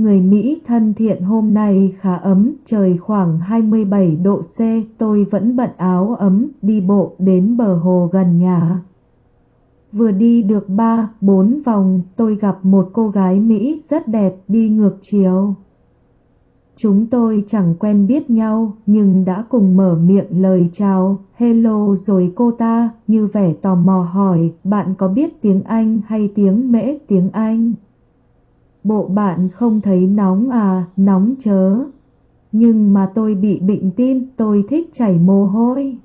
Người Mỹ thân thiện hôm nay khá ấm, trời khoảng 27 độ C, tôi vẫn bận áo ấm, đi bộ đến bờ hồ gần nhà. Vừa đi được 3-4 vòng, tôi gặp một cô gái Mỹ rất đẹp đi ngược chiều. Chúng tôi chẳng quen biết nhau, nhưng đã cùng mở miệng lời chào, hello rồi cô ta, như vẻ tò mò hỏi, bạn có biết tiếng Anh hay tiếng mễ tiếng Anh? Bộ bạn không thấy nóng à, nóng chớ. Nhưng mà tôi bị bệnh tim, tôi thích chảy mồ hôi.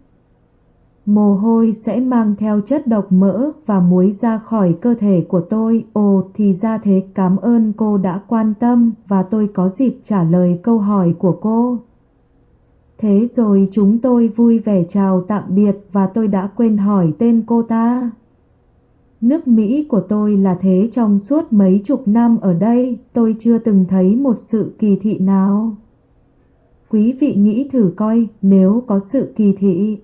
Mồ hôi sẽ mang theo chất độc mỡ và muối ra khỏi cơ thể của tôi. Ồ thì ra thế cảm ơn cô đã quan tâm và tôi có dịp trả lời câu hỏi của cô. Thế rồi chúng tôi vui vẻ chào tạm biệt và tôi đã quên hỏi tên cô ta. Nước Mỹ của tôi là thế trong suốt mấy chục năm ở đây, tôi chưa từng thấy một sự kỳ thị nào. Quý vị nghĩ thử coi nếu có sự kỳ thị.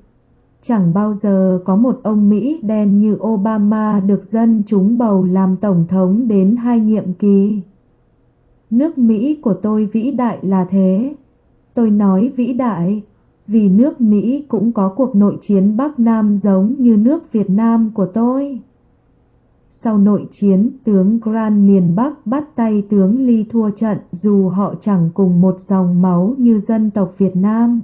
Chẳng bao giờ có một ông Mỹ đen như Obama được dân chúng bầu làm tổng thống đến hai nhiệm kỳ. Nước Mỹ của tôi vĩ đại là thế. Tôi nói vĩ đại, vì nước Mỹ cũng có cuộc nội chiến Bắc Nam giống như nước Việt Nam của tôi. Sau nội chiến, tướng Grant miền Bắc bắt tay tướng Ly thua trận dù họ chẳng cùng một dòng máu như dân tộc Việt Nam.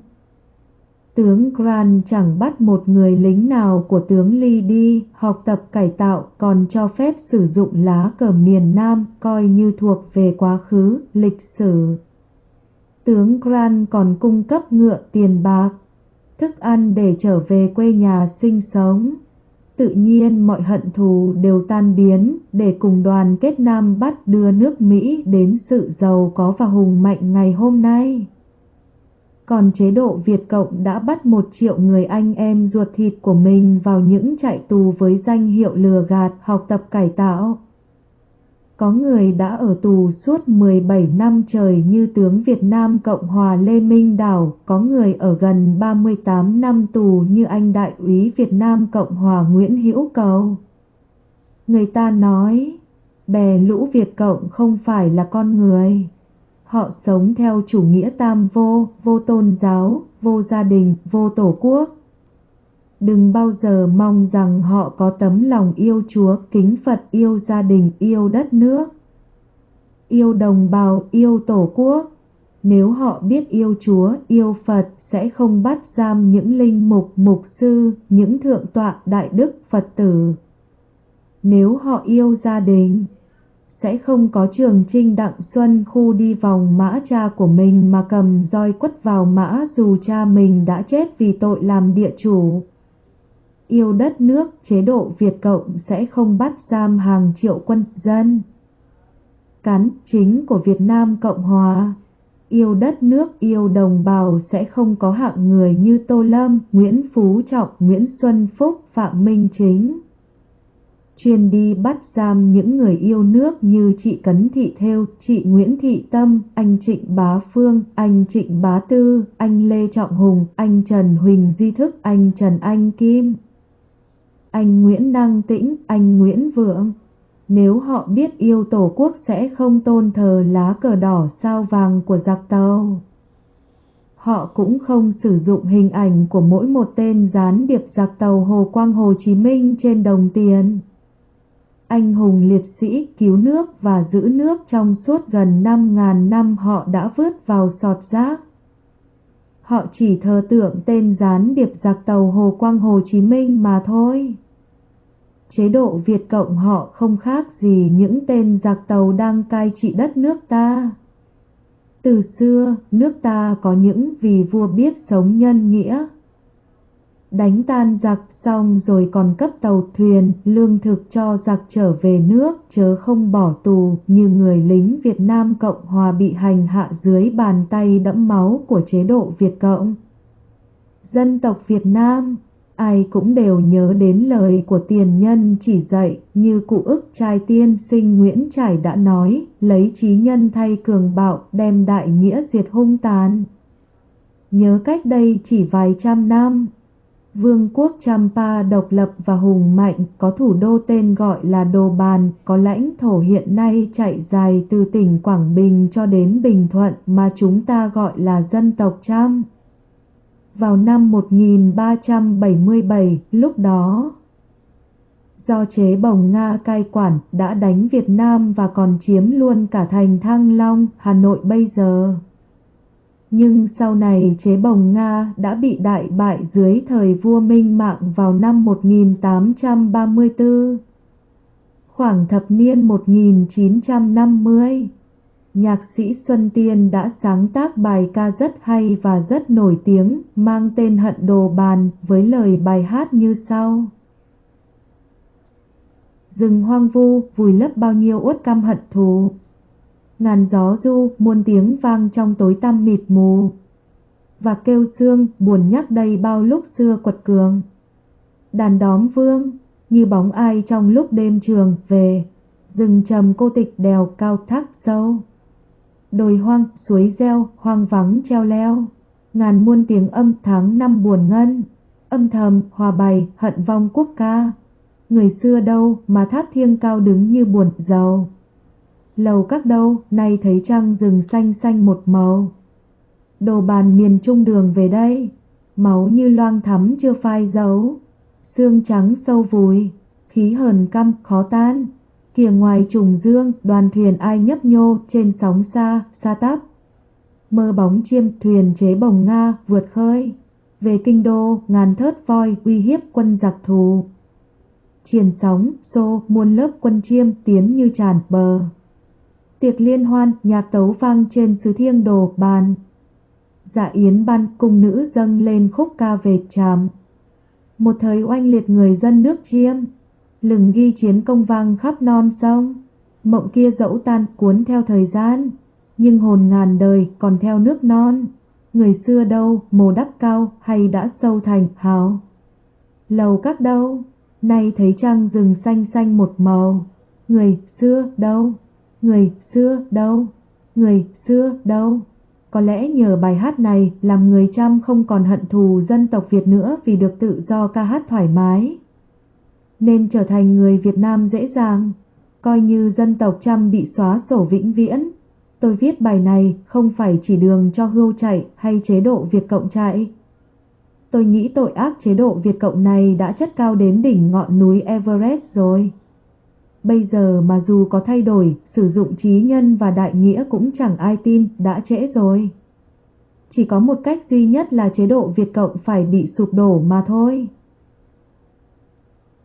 Tướng Grant chẳng bắt một người lính nào của tướng Ly đi học tập cải tạo còn cho phép sử dụng lá cờ miền Nam coi như thuộc về quá khứ, lịch sử. Tướng Grant còn cung cấp ngựa tiền bạc, thức ăn để trở về quê nhà sinh sống. Tự nhiên mọi hận thù đều tan biến, để cùng đoàn kết Nam Bắc đưa nước Mỹ đến sự giàu có và hùng mạnh ngày hôm nay. Còn chế độ Việt Cộng đã bắt một triệu người anh em ruột thịt của mình vào những trại tù với danh hiệu lừa gạt, học tập cải tạo. Có người đã ở tù suốt 17 năm trời như tướng Việt Nam Cộng Hòa Lê Minh Đảo, có người ở gần 38 năm tù như anh đại úy Việt Nam Cộng Hòa Nguyễn Hữu Cầu. Người ta nói, bè lũ Việt Cộng không phải là con người. Họ sống theo chủ nghĩa tam vô, vô tôn giáo, vô gia đình, vô tổ quốc. Đừng bao giờ mong rằng họ có tấm lòng yêu Chúa, kính Phật, yêu gia đình, yêu đất nước. Yêu đồng bào, yêu tổ quốc. Nếu họ biết yêu Chúa, yêu Phật, sẽ không bắt giam những linh mục, mục sư, những thượng tọa, đại đức, Phật tử. Nếu họ yêu gia đình, sẽ không có trường trinh đặng xuân khu đi vòng mã cha của mình mà cầm roi quất vào mã dù cha mình đã chết vì tội làm địa chủ. Yêu đất nước, chế độ Việt Cộng sẽ không bắt giam hàng triệu quân dân. Cán chính của Việt Nam Cộng Hòa. Yêu đất nước, yêu đồng bào sẽ không có hạng người như Tô Lâm, Nguyễn Phú Trọng, Nguyễn Xuân Phúc, Phạm Minh Chính. Chuyên đi bắt giam những người yêu nước như chị Cấn Thị Thêu, chị Nguyễn Thị Tâm, anh Trịnh Bá Phương, anh Trịnh Bá Tư, anh Lê Trọng Hùng, anh Trần Huỳnh Duy Thức, anh Trần Anh Kim, anh Nguyễn Đăng Tĩnh, anh Nguyễn Vượng. Nếu họ biết yêu Tổ quốc sẽ không tôn thờ lá cờ đỏ sao vàng của giặc tàu. Họ cũng không sử dụng hình ảnh của mỗi một tên gián điệp giặc tàu Hồ Quang Hồ Chí Minh trên đồng tiền anh hùng liệt sĩ cứu nước và giữ nước trong suốt gần 5.000 năm họ đã vớt vào sọt rác. Họ chỉ thờ tượng tên gián điệp giặc tàu Hồ Quang Hồ Chí Minh mà thôi. Chế độ Việt Cộng họ không khác gì những tên giặc tàu đang cai trị đất nước ta. Từ xưa, nước ta có những vì vua biết sống nhân nghĩa, đánh tan giặc xong rồi còn cấp tàu thuyền, lương thực cho giặc trở về nước, chớ không bỏ tù như người lính Việt Nam Cộng Hòa bị hành hạ dưới bàn tay đẫm máu của chế độ Việt Cộng. Dân tộc Việt Nam, ai cũng đều nhớ đến lời của tiền nhân chỉ dạy như cụ ức trai tiên sinh Nguyễn Trải đã nói, lấy trí nhân thay cường bạo đem đại nghĩa diệt hung tàn. Nhớ cách đây chỉ vài trăm năm, Vương quốc Champa độc lập và hùng mạnh, có thủ đô tên gọi là Đồ Bàn, có lãnh thổ hiện nay chạy dài từ tỉnh Quảng Bình cho đến Bình Thuận mà chúng ta gọi là dân tộc Cham. Vào năm 1377, lúc đó, do chế bồng Nga cai quản đã đánh Việt Nam và còn chiếm luôn cả thành Thăng Long, Hà Nội bây giờ. Nhưng sau này chế bồng Nga đã bị đại bại dưới thời vua Minh Mạng vào năm 1834. Khoảng thập niên 1950, nhạc sĩ Xuân Tiên đã sáng tác bài ca rất hay và rất nổi tiếng mang tên Hận Đồ Bàn với lời bài hát như sau. Rừng hoang vu vùi lấp bao nhiêu uất căm hận thù ngàn gió du, muôn tiếng vang trong tối tăm mịt mù. Và kêu xương, buồn nhắc đầy bao lúc xưa quật cường. Đàn đóm vương, như bóng ai trong lúc đêm trường về, rừng trầm cô tịch đèo cao thác sâu. Đồi hoang, suối reo, hoang vắng treo leo, ngàn muôn tiếng âm tháng năm buồn ngân, âm thầm, hòa bày, hận vong quốc ca. Người xưa đâu mà tháp thiêng cao đứng như buồn giàu lầu các đâu, nay thấy trăng rừng xanh xanh một màu. Đồ bàn miền trung đường về đây, máu như loang thắm chưa phai dấu, xương trắng sâu vùi, khí hờn căm khó tan. Kìa ngoài trùng dương, đoàn thuyền ai nhấp nhô trên sóng xa, xa tắp. Mơ bóng chiêm thuyền chế bồng Nga vượt khơi. Về kinh đô, ngàn thớt voi uy hiếp quân giặc thù. Triền sóng, xô, muôn lớp quân chiêm tiến như tràn bờ tiệc liên hoan, nhạc tấu vang trên sứ thiêng đồ bàn. Dạ yến ban cung nữ dâng lên khúc ca về tràm. Một thời oanh liệt người dân nước chiêm, lừng ghi chiến công vang khắp non sông. Mộng kia dẫu tan cuốn theo thời gian, nhưng hồn ngàn đời còn theo nước non. Người xưa đâu, mồ đắp cao hay đã sâu thành hào. Lầu các đâu, nay thấy trăng rừng xanh xanh một màu. Người xưa đâu? Người xưa đâu? Người xưa đâu? Có lẽ nhờ bài hát này làm người Trăm không còn hận thù dân tộc Việt nữa vì được tự do ca hát thoải mái. Nên trở thành người Việt Nam dễ dàng, coi như dân tộc Trăm bị xóa sổ vĩnh viễn. Tôi viết bài này không phải chỉ đường cho hưu chạy hay chế độ Việt Cộng chạy. Tôi nghĩ tội ác chế độ Việt Cộng này đã chất cao đến đỉnh ngọn núi Everest rồi. Bây giờ mà dù có thay đổi, sử dụng trí nhân và đại nghĩa cũng chẳng ai tin, đã trễ rồi. Chỉ có một cách duy nhất là chế độ Việt Cộng phải bị sụp đổ mà thôi.